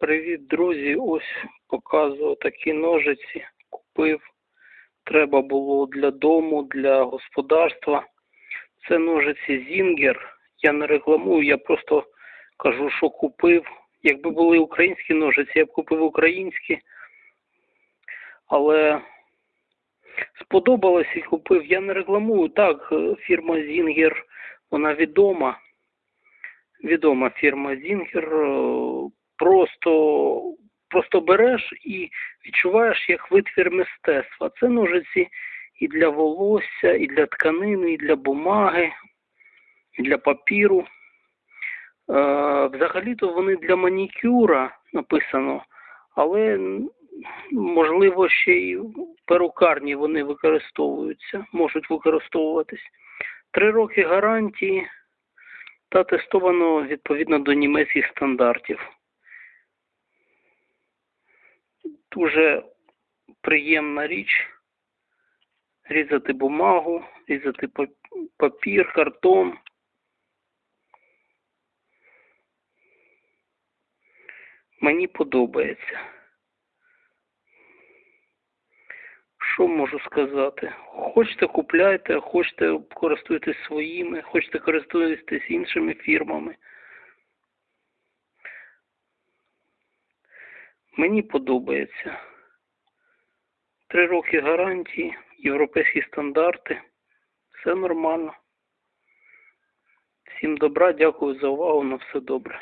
Привіт, друзі! Ось показую такі ножиці. Купив. Треба було для дому, для господарства. Це ножиці Зінгер. Я не рекламую, я просто кажу, що купив. Якби були українські ножиці, я б купив українські. Але сподобалось і купив. Я не рекламую. Так, фірма Зінгер, вона відома відома фірма Зінгер. Просто, просто береш і відчуваєш як витвір мистецтва. Це ножиці і для волосся, і для тканини, і для бумаги, і для папіру. Е, Взагалі-то вони для манікюра написано, але можливо ще й перукарні вони використовуються, можуть використовуватись. Три роки гарантії та тестовано відповідно до німецьких стандартів. Дуже приємна річ різати бумагу, різати папір, картон. Мені подобається. Що можу сказати? Хочете купляйте, хочете користуйтесь своїми, хочете користуйтесь іншими фірмами. Мені подобається. Три роки гарантії, європейські стандарти. Все нормально. Всім добра, дякую за увагу, на все добре.